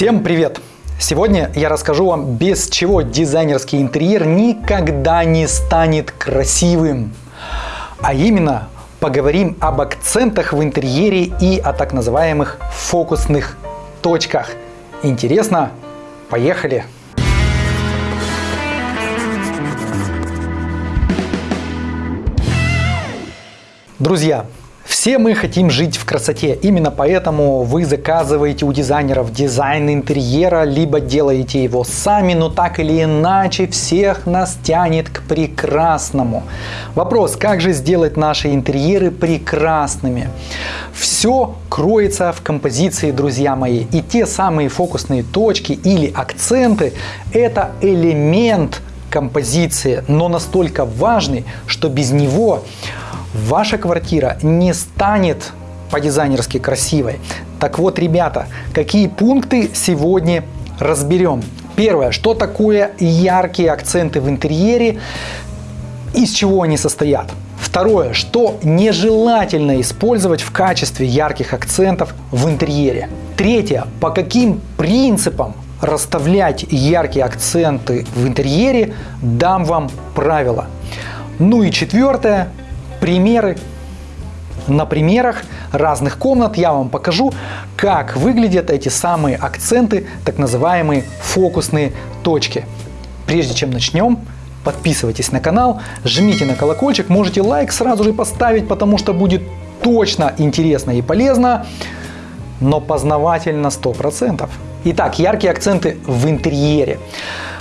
Всем привет! Сегодня я расскажу вам, без чего дизайнерский интерьер никогда не станет красивым. А именно, поговорим об акцентах в интерьере и о так называемых фокусных точках. Интересно? Поехали! Друзья, все мы хотим жить в красоте, именно поэтому вы заказываете у дизайнеров дизайн интерьера, либо делаете его сами, но так или иначе всех нас тянет к прекрасному. Вопрос, как же сделать наши интерьеры прекрасными? Все кроется в композиции, друзья мои, и те самые фокусные точки или акценты – это элемент композиции, но настолько важный, что без него ваша квартира не станет по-дизайнерски красивой. Так вот, ребята, какие пункты сегодня разберем. Первое, что такое яркие акценты в интерьере, из чего они состоят. Второе, что нежелательно использовать в качестве ярких акцентов в интерьере. Третье, по каким принципам расставлять яркие акценты в интерьере, дам вам правила. Ну и четвертое, примеры. На примерах разных комнат я вам покажу, как выглядят эти самые акценты, так называемые фокусные точки. Прежде чем начнем, подписывайтесь на канал, жмите на колокольчик, можете лайк сразу же поставить, потому что будет точно интересно и полезно, но познавательно 100%. Итак, яркие акценты в интерьере.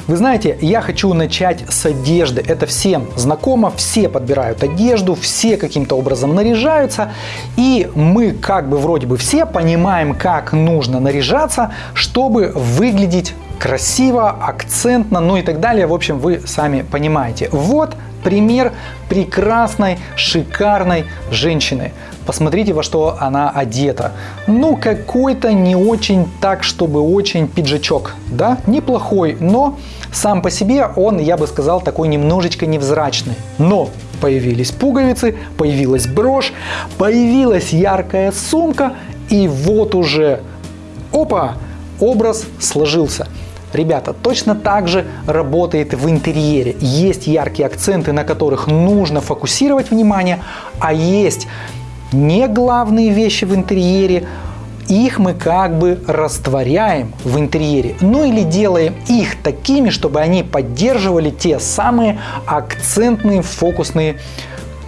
Вы знаете, я хочу начать с одежды. Это всем знакомо, все подбирают одежду, все каким-то образом наряжаются. И мы как бы вроде бы все понимаем, как нужно наряжаться, чтобы выглядеть красиво, акцентно, ну и так далее. В общем, вы сами понимаете. Вот пример прекрасной, шикарной женщины. Посмотрите, во что она одета. Ну, какой-то не очень так, чтобы очень пиджачок. Да, неплохой, но сам по себе он, я бы сказал, такой немножечко невзрачный. Но появились пуговицы, появилась брошь, появилась яркая сумка, и вот уже, опа, образ сложился. Ребята, точно так же работает в интерьере. Есть яркие акценты, на которых нужно фокусировать внимание, а есть не главные вещи в интерьере, их мы как бы растворяем в интерьере, ну или делаем их такими, чтобы они поддерживали те самые акцентные фокусные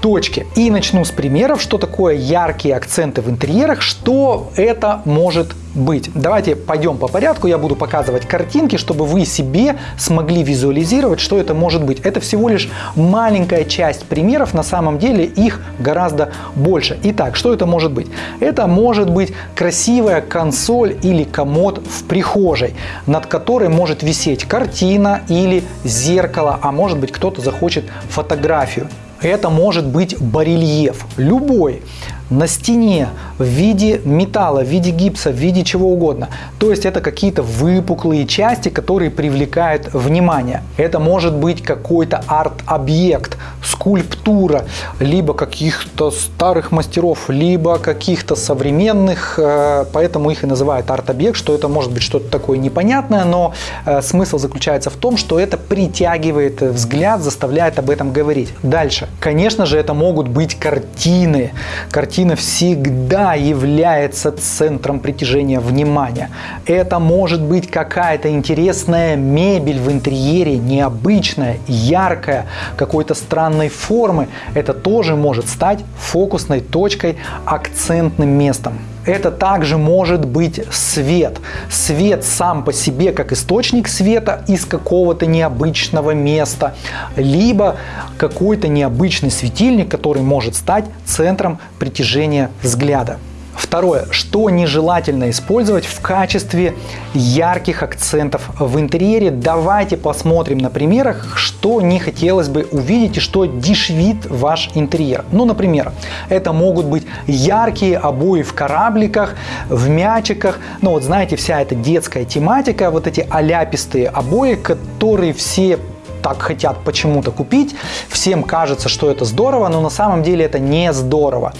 точки. И начну с примеров, что такое яркие акценты в интерьерах, что это может быть. Давайте пойдем по порядку, я буду показывать картинки, чтобы вы себе смогли визуализировать, что это может быть. Это всего лишь маленькая часть примеров, на самом деле их гораздо больше. Итак, что это может быть? Это может быть красивая консоль или комод в прихожей, над которой может висеть картина или зеркало, а может быть кто-то захочет фотографию. Это может быть барельеф, любой на стене в виде металла, в виде гипса, в виде чего угодно. То есть это какие-то выпуклые части, которые привлекают внимание. Это может быть какой-то арт-объект, скульптура, либо каких-то старых мастеров, либо каких-то современных, э, поэтому их и называют арт-объект, что это может быть что-то такое непонятное, но э, смысл заключается в том, что это притягивает взгляд, заставляет об этом говорить. Дальше. Конечно же, это могут быть картины. Картины картина всегда является центром притяжения внимания. Это может быть какая-то интересная мебель в интерьере, необычная, яркая, какой-то странной формы. Это тоже может стать фокусной точкой, акцентным местом. Это также может быть свет. Свет сам по себе как источник света из какого-то необычного места, либо какой-то необычный светильник, который может стать центром притяжения взгляда. Второе, что нежелательно использовать в качестве ярких акцентов в интерьере. Давайте посмотрим на примерах, что не хотелось бы увидеть и что дешевит ваш интерьер. Ну, например, это могут быть яркие обои в корабликах, в мячиках. Ну, вот знаете, вся эта детская тематика, вот эти аляпистые обои, которые все так хотят почему-то купить. Всем кажется, что это здорово, но на самом деле это не здорово.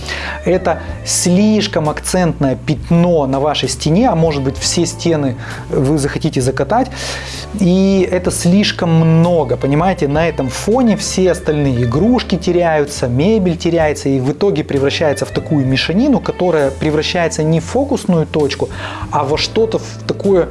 Это слишком акцентное пятно на вашей стене, а может быть все стены вы захотите закатать. И это слишком много, понимаете, на этом фоне все остальные игрушки теряются, мебель теряется и в итоге превращается в такую мешанину, которая превращается не в фокусную точку, а во что-то такое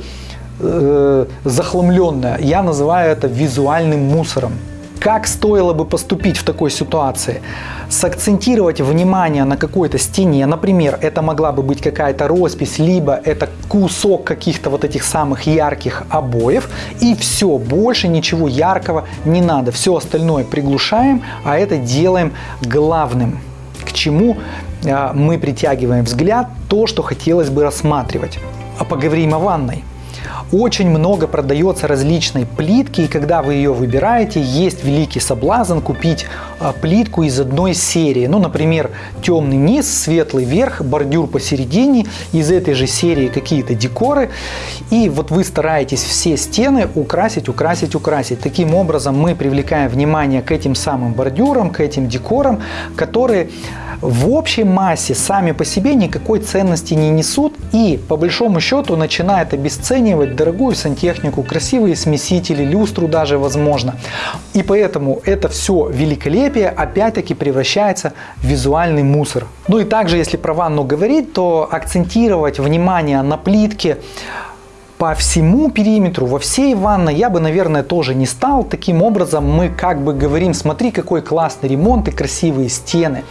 э, захламленное. Я называю это визуальным мусором. Как стоило бы поступить в такой ситуации? Сакцентировать внимание на какой-то стене, например, это могла бы быть какая-то роспись, либо это кусок каких-то вот этих самых ярких обоев, и все, больше ничего яркого не надо. Все остальное приглушаем, а это делаем главным. К чему а, мы притягиваем взгляд, то, что хотелось бы рассматривать. А поговорим о ванной. Очень много продается различной плитки, и когда вы ее выбираете, есть великий соблазн купить а, плитку из одной серии. Ну, например, темный низ, светлый верх, бордюр посередине, из этой же серии какие-то декоры. И вот вы стараетесь все стены украсить, украсить, украсить. Таким образом мы привлекаем внимание к этим самым бордюрам, к этим декорам, которые в общей массе сами по себе никакой ценности не несут и по большому счету начинает обесценивать дорогую сантехнику, красивые смесители, люстру даже возможно. И поэтому это все великолепие опять-таки превращается в визуальный мусор. Ну и также, если про ванну говорить, то акцентировать внимание на плитке по всему периметру, во всей ванной я бы, наверное, тоже не стал. Таким образом мы как бы говорим, смотри, какой классный ремонт и красивые стены.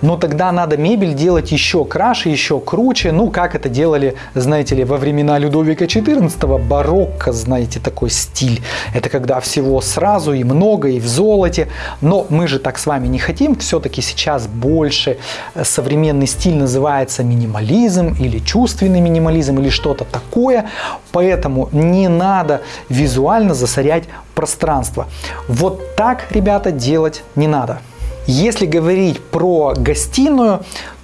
Но тогда надо мебель делать еще краше, еще круче. Ну, как это делали, знаете ли, во времена Людовика XIV, барокко, знаете, такой стиль. Это когда всего сразу и много, и в золоте. Но мы же так с вами не хотим. Все-таки сейчас больше современный стиль называется минимализм или чувственный минимализм или что-то такое. Поэтому не надо визуально засорять пространство. Вот так, ребята, делать не надо. Если говорить про гостиную,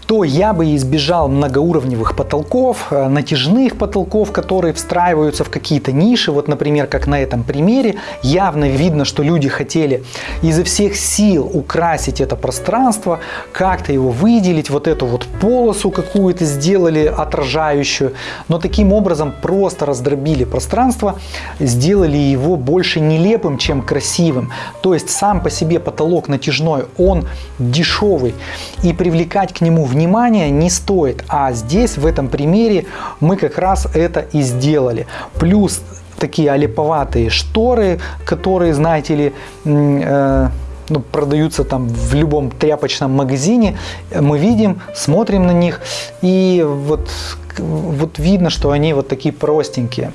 то я бы избежал многоуровневых потолков, э, натяжных потолков, которые встраиваются в какие-то ниши. Вот, например, как на этом примере, явно видно, что люди хотели изо всех сил украсить это пространство, как-то его выделить, вот эту вот полосу какую-то сделали отражающую, но таким образом просто раздробили пространство, сделали его больше нелепым, чем красивым. То есть сам по себе потолок натяжной, он дешевый, и привлекать к нему внимания не стоит. А здесь, в этом примере, мы как раз это и сделали. Плюс такие олиповатые шторы, которые, знаете ли, э, ну, продаются там в любом тряпочном магазине, мы видим, смотрим на них, и вот, вот видно, что они вот такие простенькие.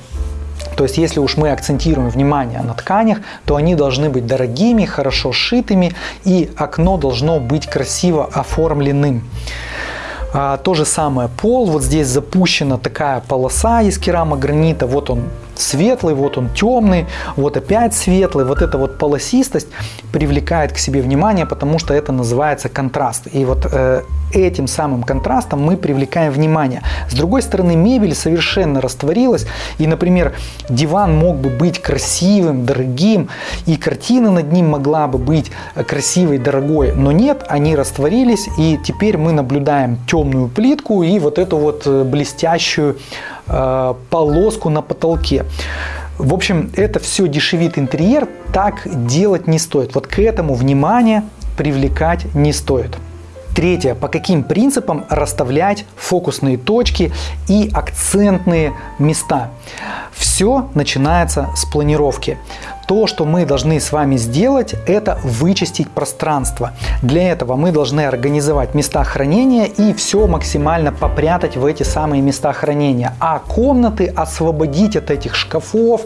То есть, если уж мы акцентируем внимание на тканях, то они должны быть дорогими, хорошо сшитыми, и окно должно быть красиво оформленным. А, то же самое пол, вот здесь запущена такая полоса из керамогранита, вот он светлый, вот он темный, вот опять светлый. Вот эта вот полосистость привлекает к себе внимание, потому что это называется контраст. И вот э, этим самым контрастом мы привлекаем внимание. С другой стороны, мебель совершенно растворилась. И, например, диван мог бы быть красивым, дорогим, и картина над ним могла бы быть красивой, дорогой. Но нет, они растворились, и теперь мы наблюдаем темную плитку и вот эту вот э, блестящую полоску на потолке. В общем, это все дешевит интерьер, так делать не стоит. Вот к этому внимание привлекать не стоит. Третье. По каким принципам расставлять фокусные точки и акцентные места? Все начинается с планировки то, что мы должны с вами сделать, это вычистить пространство. Для этого мы должны организовать места хранения и все максимально попрятать в эти самые места хранения. А комнаты освободить от этих шкафов,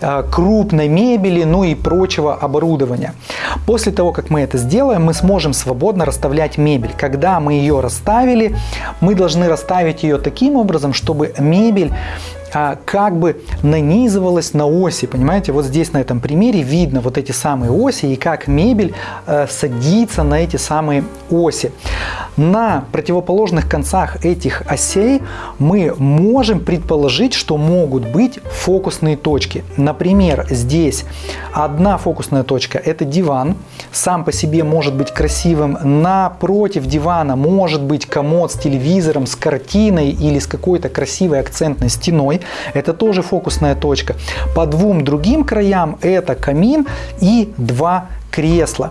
э, крупной мебели, ну и прочего оборудования. После того, как мы это сделаем, мы сможем свободно расставлять мебель. Когда мы ее расставили, мы должны расставить ее таким образом, чтобы мебель как бы нанизывалась на оси. Понимаете, вот здесь на этом примере видно вот эти самые оси и как мебель э, садится на эти самые оси. На противоположных концах этих осей мы можем предположить, что могут быть фокусные точки. Например, здесь одна фокусная точка – это диван. Сам по себе может быть красивым. Напротив дивана может быть комод с телевизором, с картиной или с какой-то красивой акцентной стеной. Это тоже фокусная точка. По двум другим краям это камин и два кресла.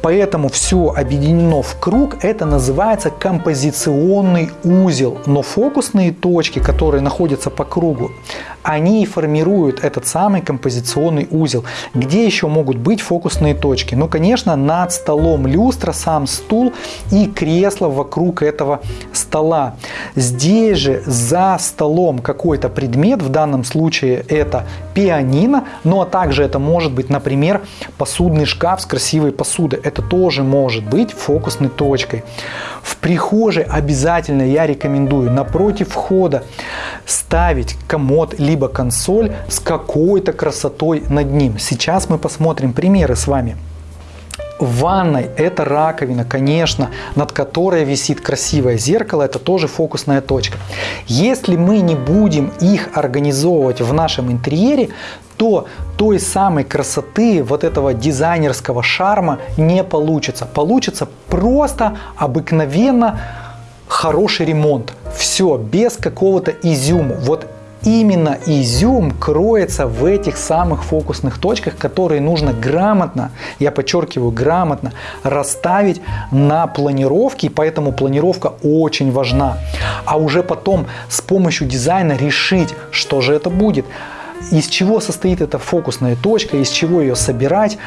Поэтому все объединено в круг, это называется композиционный узел. Но фокусные точки, которые находятся по кругу, они и формируют этот самый композиционный узел. Где еще могут быть фокусные точки? Ну, конечно, над столом люстра, сам стул и кресло вокруг этого стола. Здесь же за столом какой-то предмет, в данном случае это пианино, ну а также это может быть, например, посудный шкаф с красивой посудой. Это тоже может быть фокусной точкой. В прихожей обязательно я рекомендую напротив входа ставить комод либо консоль с какой-то красотой над ним. Сейчас мы посмотрим примеры с вами. В ванной это раковина, конечно, над которой висит красивое зеркало, это тоже фокусная точка. Если мы не будем их организовывать в нашем интерьере, то той самой красоты, вот этого дизайнерского шарма не получится. Получится просто обыкновенно хороший ремонт. Все, без какого-то изюма. Вот именно изюм кроется в этих самых фокусных точках, которые нужно грамотно, я подчеркиваю, грамотно расставить на планировке, и поэтому планировка очень важна. А уже потом с помощью дизайна решить, что же это будет из чего состоит эта фокусная точка, из чего ее собирать,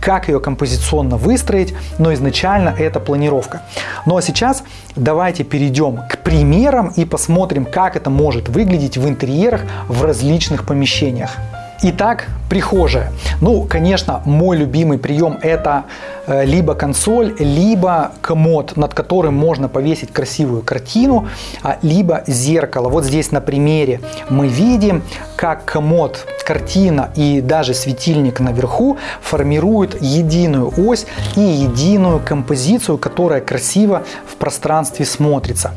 как ее композиционно выстроить, но изначально это планировка. Ну а сейчас давайте перейдем к примерам и посмотрим, как это может выглядеть в интерьерах в различных помещениях. Итак, прихожая. Ну, конечно, мой любимый прием это э, либо консоль, либо комод, над которым можно повесить красивую картину, а, либо зеркало. Вот здесь на примере мы видим, как комод картина и даже светильник наверху формируют единую ось и единую композицию, которая красиво в пространстве смотрится.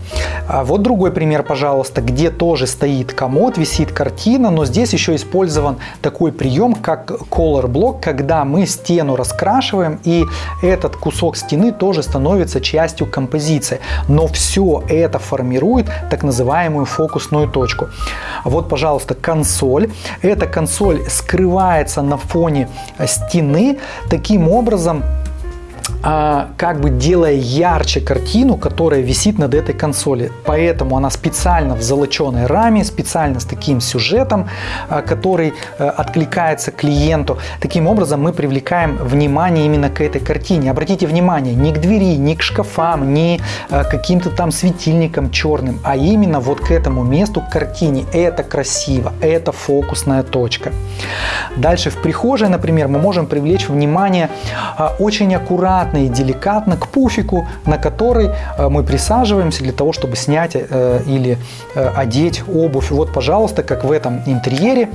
А вот другой пример, пожалуйста, где тоже стоит комод, висит картина, но здесь еще использован такой прием, как color block, когда мы стену раскрашиваем, и этот кусок стены тоже становится частью композиции. Но все это формирует так называемую фокусную точку. Вот, пожалуйста, консоль. Это консоль скрывается на фоне стены. Таким образом, как бы делая ярче картину, которая висит над этой консоли. Поэтому она специально в золоченой раме, специально с таким сюжетом, а, который а, откликается клиенту. Таким образом мы привлекаем внимание именно к этой картине. Обратите внимание, не к двери, не к шкафам, не к каким-то там светильникам черным, а именно вот к этому месту, к картине. Это красиво, это фокусная точка. Дальше в прихожей, например, мы можем привлечь внимание очень аккуратно аккуратно и деликатно к пуфику, на который э, мы присаживаемся для того, чтобы снять э, или э, одеть обувь. Вот, пожалуйста, как в этом интерьере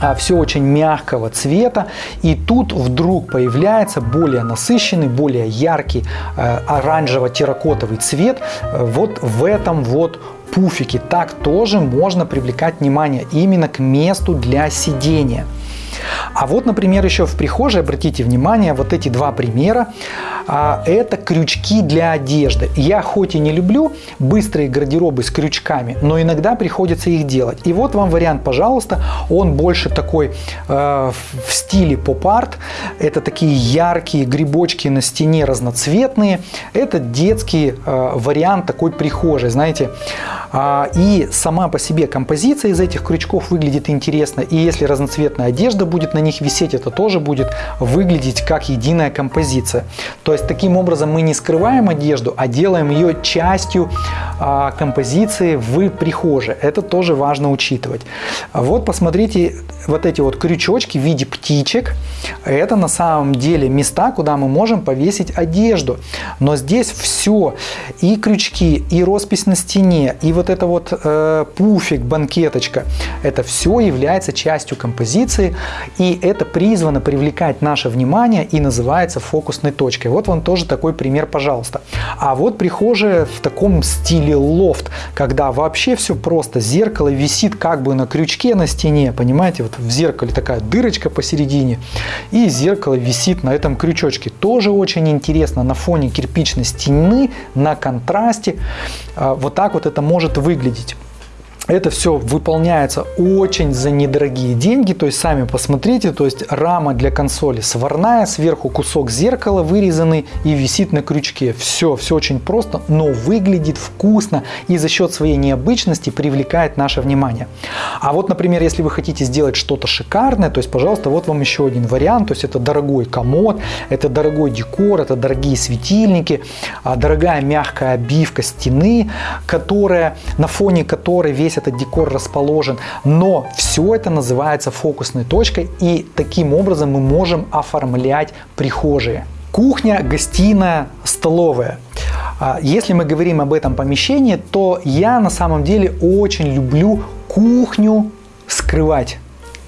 а, все очень мягкого цвета. И тут вдруг появляется более насыщенный, более яркий оранжево-терракотовый цвет вот в этом вот пуфике. Так тоже можно привлекать внимание именно к месту для сидения. А вот, например, еще в прихожей, обратите внимание, вот эти два примера, а, это крючки для одежды. Я хоть и не люблю быстрые гардеробы с крючками, но иногда приходится их делать. И вот вам вариант, пожалуйста, он больше такой э, в стиле поп-арт. Это такие яркие грибочки на стене разноцветные. Это детский э, вариант такой прихожей, знаете. А, и сама по себе композиция из этих крючков выглядит интересно. И если разноцветная одежда будет на них висеть, это тоже будет выглядеть как единая композиция. То есть таким образом мы не скрываем одежду, а делаем ее частью а, композиции в прихожей. Это тоже важно учитывать. Вот посмотрите, вот эти вот крючочки в виде птичек, это на самом деле места, куда мы можем повесить одежду. Но здесь все, и крючки, и роспись на стене, и вот это вот э, пуфик, банкеточка, это все является частью композиции, и это призвано привлекать наше внимание и называется фокусной точкой. Вот вам тоже такой пример, пожалуйста. А вот прихожая в таком стиле лофт, когда вообще все просто. Зеркало висит как бы на крючке на стене, понимаете? Вот в зеркале такая дырочка посередине, и зеркало висит на этом крючочке. Тоже очень интересно на фоне кирпичной стены, на контрасте. А, вот так вот это может выглядеть. Это все выполняется очень за недорогие деньги, то есть сами посмотрите, то есть рама для консоли сварная, сверху кусок зеркала вырезанный и висит на крючке. Все, все очень просто, но выглядит вкусно и за счет своей необычности привлекает наше внимание. А вот, например, если вы хотите сделать что-то шикарное, то есть, пожалуйста, вот вам еще один вариант, то есть это дорогой комод, это дорогой декор, это дорогие светильники, а, дорогая мягкая обивка стены, которая, на фоне которой весь весь этот декор расположен, но все это называется фокусной точкой и таким образом мы можем оформлять прихожие. Кухня, гостиная, столовая. А, если мы говорим об этом помещении, то я на самом деле очень люблю кухню скрывать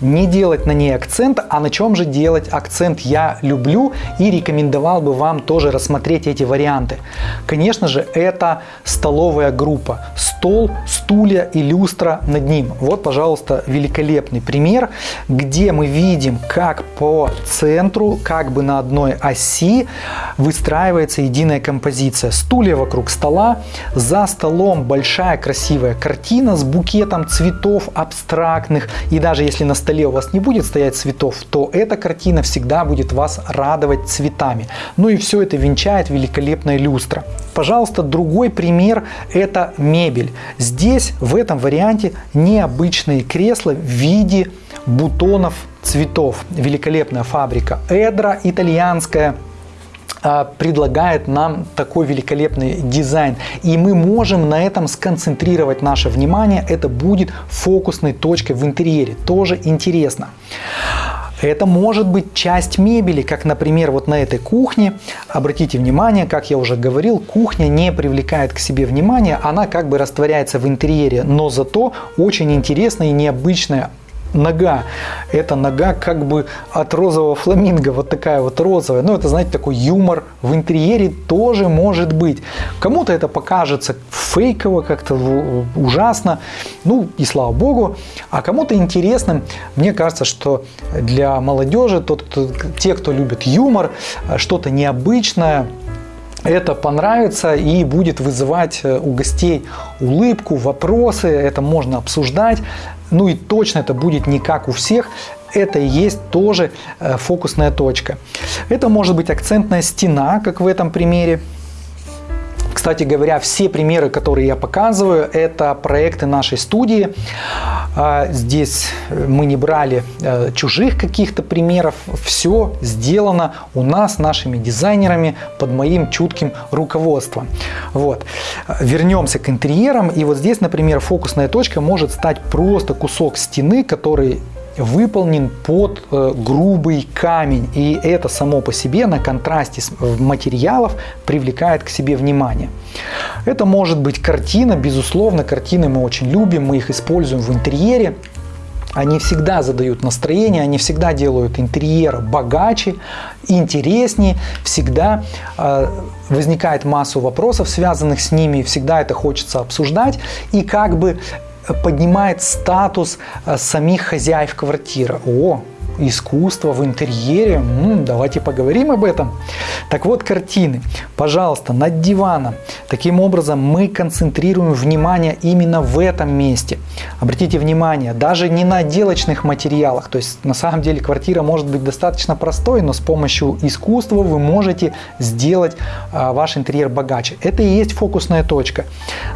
не делать на ней акцент, а на чем же делать акцент я люблю и рекомендовал бы вам тоже рассмотреть эти варианты. Конечно же, это столовая группа. Стол, стулья и люстра над ним. Вот, пожалуйста, великолепный пример, где мы видим, как по центру, как бы на одной оси выстраивается единая композиция. Стулья вокруг стола, за столом большая красивая картина с букетом цветов абстрактных. И даже если на столе у вас не будет стоять цветов, то эта картина всегда будет вас радовать цветами. Ну и все это венчает великолепная люстра. Пожалуйста, другой пример – это мебель. Здесь в этом варианте необычные кресла в виде бутонов цветов. Великолепная фабрика Эдра, итальянская предлагает нам такой великолепный дизайн. И мы можем на этом сконцентрировать наше внимание. Это будет фокусной точкой в интерьере. Тоже интересно. Это может быть часть мебели, как, например, вот на этой кухне. Обратите внимание, как я уже говорил, кухня не привлекает к себе внимания, она как бы растворяется в интерьере, но зато очень интересная и необычная нога. Это нога как бы от розового фламинго, вот такая вот розовая. Ну, это, знаете, такой юмор в интерьере тоже может быть. Кому-то это покажется фейково, как-то ужасно, ну и слава богу. А кому-то интересным, мне кажется, что для молодежи, тот, кто, те, кто любит юмор, что-то необычное, это понравится и будет вызывать у гостей улыбку, вопросы, это можно обсуждать. Ну и точно это будет не как у всех, это и есть тоже э, фокусная точка. Это может быть акцентная стена, как в этом примере. Кстати говоря, все примеры, которые я показываю, это проекты нашей студии. А, здесь мы не брали э, чужих каких-то примеров. Все сделано у нас, нашими дизайнерами, под моим чутким руководством. Вот. Вернемся к интерьерам. И вот здесь, например, фокусная точка может стать просто кусок стены, который выполнен под э, грубый камень. И это само по себе на контрасте материалов привлекает к себе внимание. Это может быть картина, безусловно, картины мы очень любим, мы их используем в интерьере. Они всегда задают настроение, они всегда делают интерьер богаче, интереснее, всегда э, возникает массу вопросов, связанных с ними, всегда это хочется обсуждать. И как бы поднимает статус э, самих хозяев квартиры. О, искусство в интерьере. М-м, давайте поговорим об этом. Так вот, картины. Пожалуйста, над диваном. Таким образом, мы концентрируем внимание именно в этом месте. Обратите внимание, даже не на отделочных материалах. То есть, на самом деле, квартира может быть достаточно простой, но с помощью искусства вы можете сделать а, ваш интерьер богаче. Это и есть фокусная точка.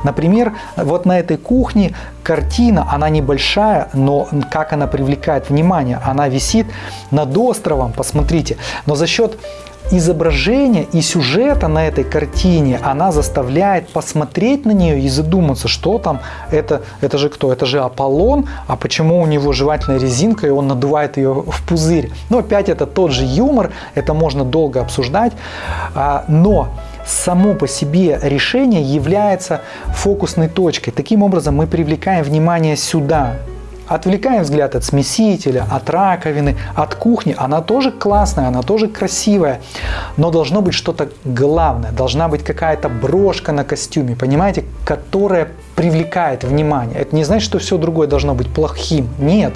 Например, вот на этой кухне картина, она небольшая, но как она привлекает внимание. Она висит висит над островом, посмотрите. Но за счет изображения и сюжета на этой картине, она заставляет посмотреть на нее и задуматься, что там, это, это же кто? Это же Аполлон, а почему у него жевательная резинка и он надувает ее в пузырь? Но опять это тот же юмор, это можно долго обсуждать, а, но само по себе решение является фокусной точкой. Таким образом мы привлекаем внимание сюда, Отвлекаем взгляд от смесителя, от раковины, от кухни. Она тоже классная, она тоже красивая. Но должно быть что-то главное. Должна быть какая-то брошка на костюме, понимаете, которая привлекает внимание. Это не значит, что все другое должно быть плохим. Нет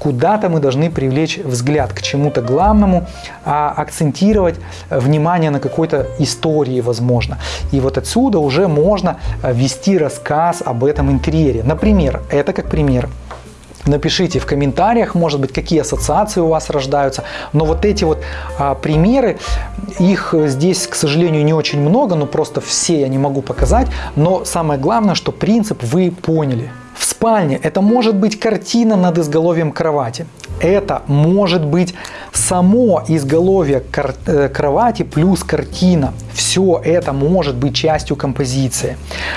куда-то мы должны привлечь взгляд к чему-то главному, а акцентировать внимание на какой-то истории, возможно. И вот отсюда уже можно э, вести рассказ об этом интерьере. Например, это как пример. Напишите в комментариях, может быть, какие ассоциации у вас рождаются. Но вот эти вот а, примеры, их здесь, к сожалению, не очень много, но просто все я не могу показать. Но самое главное, что принцип вы поняли. В спальне это может быть картина над изголовьем кровати. Это может быть само изголовье э, кровати плюс картина. Все это может быть частью композиции.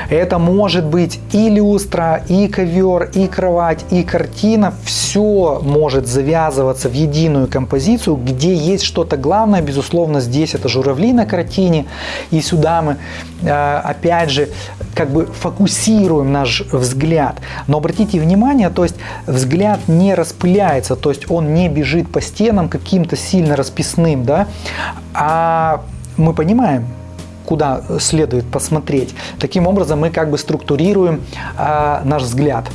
Это может быть и люстра, и ковер, и кровать, и картина. Все может завязываться в единую композицию, где есть что-то главное. Безусловно, здесь это журавли на картине. И сюда мы, э, опять же, как бы фокусируем наш взгляд. Но обратите внимание, то есть взгляд не распыляется, то есть он не бежит по стенам каким-то сильно расписным, да, а мы понимаем, куда следует посмотреть. Таким образом мы как бы структурируем а, наш взгляд.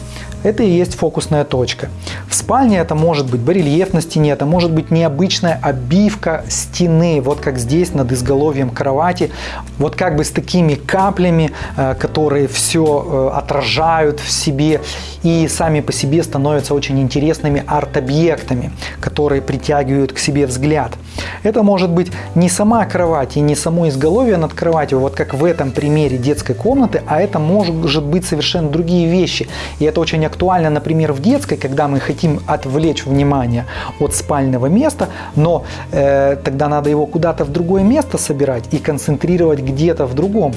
Это и есть фокусная точка. В спальне это может быть барельеф на стене, это может быть необычная обивка стены, вот как здесь над изголовьем кровати, вот как бы с такими каплями, э, которые все э, отражают в себе и сами по себе становятся очень интересными арт-объектами, которые притягивают к себе взгляд. Это может быть не сама кровать и не само изголовье над кроватью, вот как в этом примере детской комнаты, а это может быть совершенно другие вещи. И это очень актуально, например, в детской, когда мы хотим отвлечь внимание от спального места, но э, тогда надо его куда-то в другое место собирать и концентрировать где-то в другом.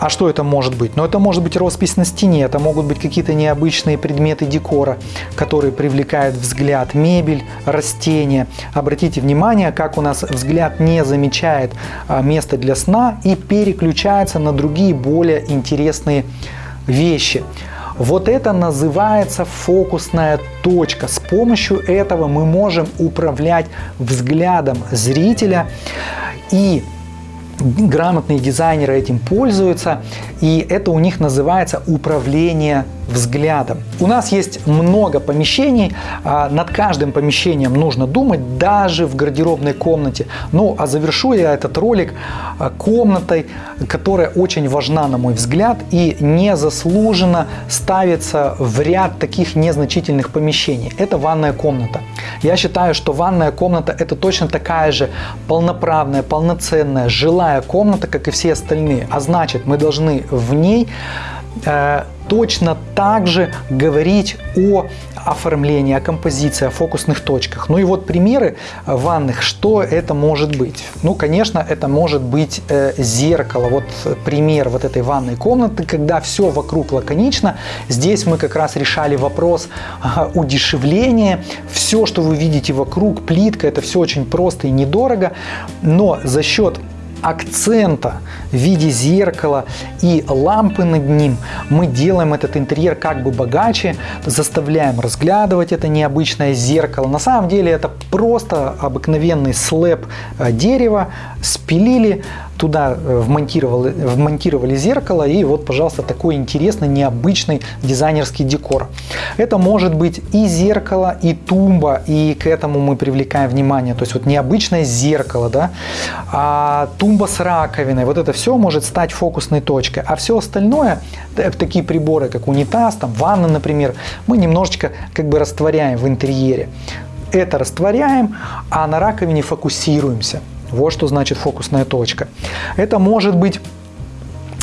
А что это может быть? Ну, это может быть роспись на стене, это могут быть какие-то необычные предметы декора, которые привлекают взгляд, мебель, растения. Обратите внимание, как у нас взгляд не замечает а, место для сна и переключается на другие более интересные вещи. Вот это называется фокусная точка. С помощью этого мы можем управлять взглядом зрителя и грамотные дизайнеры этим пользуются, и это у них называется управление взглядом. У нас есть много помещений, а, над каждым помещением нужно думать, даже в гардеробной комнате. Ну, а завершу я этот ролик а, комнатой, которая очень важна, на мой взгляд, и незаслуженно ставится в ряд таких незначительных помещений. Это ванная комната. Я считаю, что ванная комната это точно такая же полноправная, полноценная, жилая комната, как и все остальные. А значит, мы должны в ней э, точно так же говорить о оформлении, о композиции, о фокусных точках. Ну и вот примеры ванных, что это может быть. Ну, конечно, это может быть э, зеркало. Вот пример вот этой ванной комнаты, когда все вокруг лаконично. Здесь мы как раз решали вопрос э, удешевления. Все, что вы видите вокруг, плитка, это все очень просто и недорого. Но за счет акцента в виде зеркала и лампы над ним мы делаем этот интерьер как бы богаче, заставляем разглядывать это необычное зеркало. На самом деле это просто обыкновенный слэп э, дерева, спилили, туда э, вмонтировали, вмонтировали зеркало и вот, пожалуйста, такой интересный, необычный дизайнерский декор. Это может быть и зеркало, и тумба, и к этому мы привлекаем внимание. То есть вот необычное зеркало, да, а тумба с раковиной, вот это все может стать фокусной точкой. А все остальное, такие приборы, как унитаз, там, ванна, например, мы немножечко как бы растворяем в интерьере. Это растворяем, а на раковине фокусируемся. Вот что значит фокусная точка. Это может быть,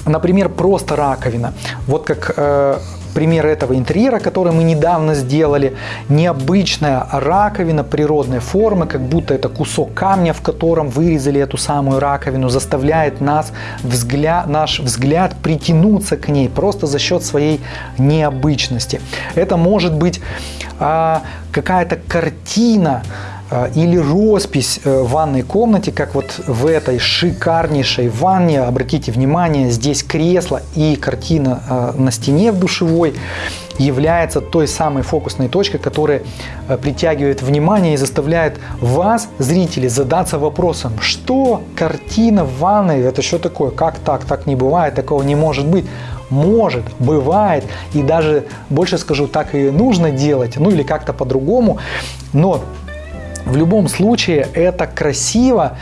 например, просто раковина. Вот как э, пример этого интерьера, который мы недавно сделали. Необычная раковина природной формы, как будто это кусок камня, в котором вырезали эту самую раковину, заставляет нас взгляд, наш взгляд притянуться к ней просто за счет своей необычности. Это может быть а, какая-то картина, э, или роспись э, в ванной комнате, как вот в этой шикарнейшей ванне. Обратите внимание, здесь кресло и картина э, на стене в душевой является той самой фокусной точкой, которая притягивает внимание и заставляет вас, зрители, задаться вопросом, что картина в ванной, это что такое, как так, так не бывает, такого не может быть. Может, бывает, и даже больше скажу, так и нужно делать, ну или как-то по-другому, но в любом случае это красиво,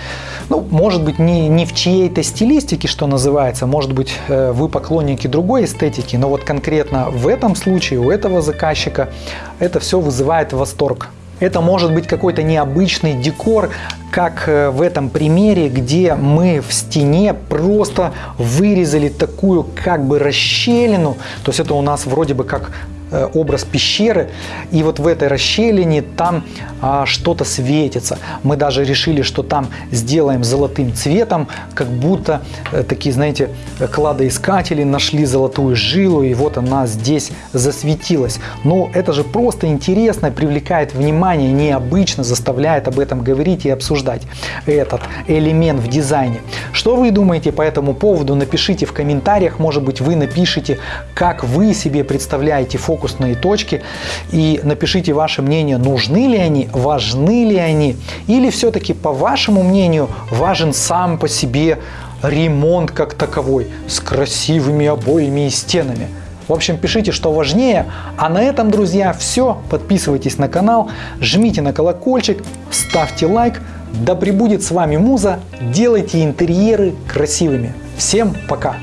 ну, может быть, не, не в чьей-то стилистике, что называется, может быть, э, вы поклонники другой эстетики, но вот конкретно в этом случае у этого заказчика это все вызывает восторг. Это может быть какой-то необычный декор, как э, в этом примере, где мы в стене просто вырезали такую как бы расщелину. То есть это у нас вроде бы как образ пещеры, и вот в этой расщелине там а, что-то светится. Мы даже решили, что там сделаем золотым цветом, как будто а, такие, знаете, кладоискатели нашли золотую жилу, и вот она здесь засветилась. Но это же просто интересно, привлекает внимание, необычно, заставляет об этом говорить и обсуждать этот элемент в дизайне. Что вы думаете по этому поводу? Напишите в комментариях, может быть, вы напишите, как вы себе представляете фокус фокусные точки и напишите ваше мнение, нужны ли они, важны ли они, или все-таки, по вашему мнению, важен сам по себе ремонт как таковой, с красивыми обоями и стенами. В общем, пишите, что важнее. А на этом, друзья, все. Подписывайтесь на канал, жмите на колокольчик, ставьте лайк. Да пребудет с вами Муза. Делайте интерьеры красивыми. Всем пока!